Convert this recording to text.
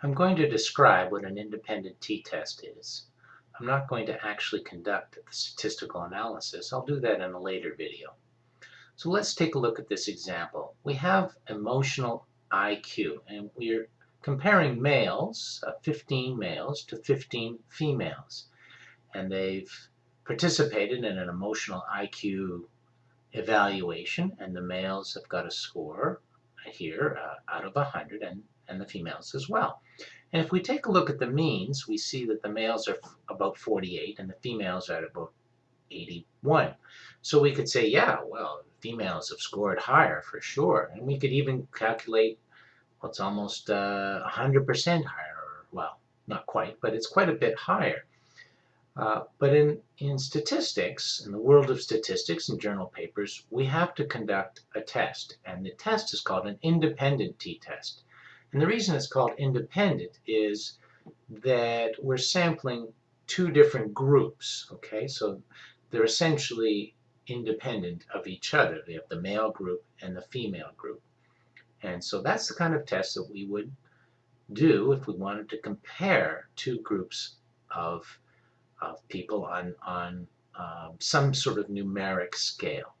I'm going to describe what an independent t-test is. I'm not going to actually conduct the statistical analysis. I'll do that in a later video. So let's take a look at this example. We have emotional IQ and we're comparing males, uh, 15 males to 15 females. And they've participated in an emotional IQ evaluation and the males have got a score here uh, out of 100 and, and the females as well. And if we take a look at the means, we see that the males are about 48 and the females are at about 81. So we could say, yeah, well, females have scored higher for sure. And we could even calculate what's well, almost 100% uh, higher. Well, not quite, but it's quite a bit higher. Uh, but in, in statistics, in the world of statistics and journal papers, we have to conduct a test. And the test is called an independent t-test. And the reason it's called independent is that we're sampling two different groups. Okay, so they're essentially independent of each other. They have the male group and the female group. And so that's the kind of test that we would do if we wanted to compare two groups of of people on, on um, some sort of numeric scale.